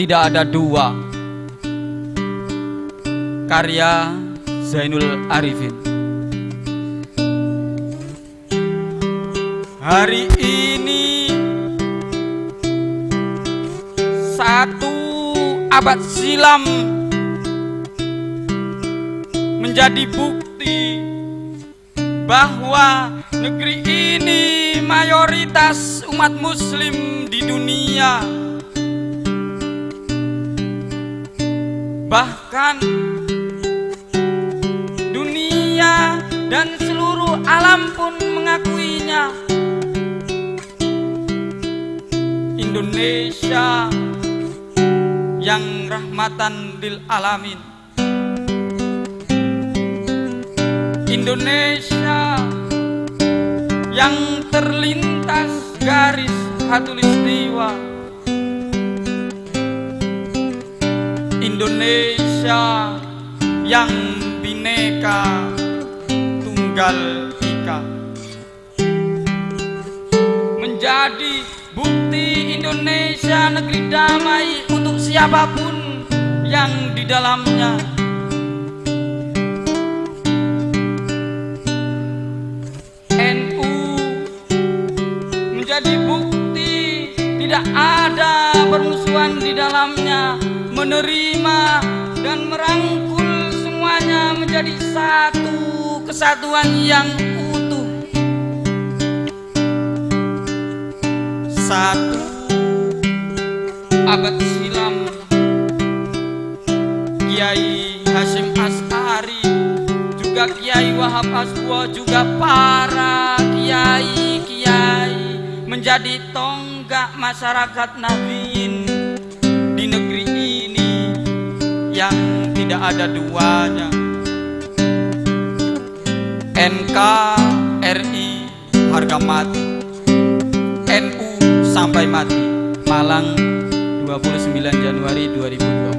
tidak ada dua. Karya Zainul Arifin. Hari ini Satu abad silam Menjadi bukti Bahwa negeri ini mayoritas umat muslim di dunia. Bahkan dunia dan seluruh alam pun mengakuinya. Indonesia yang rahmatan lil alamin. Indonesia yang terlintas garis khatulistiwa Indonesia yang bineka tunggal ika. Menjadi bukti Indonesia negeri damai untuk siapa pun yang di dalamnya menjadi bukti tidak ada permusuhan di dalamnya menerima dan merangkul semuanya menjadi satu kesatuan yang utuh. Satu abad silam Kiai Hashim As'ari juga Kiai Wahab Aswa juga para menjadi tonggak masyarakat Nabiin di negeri ini yang tidak ada duanya. NKRI harga mati. NU sampai mati. Malang 29 Januari 2020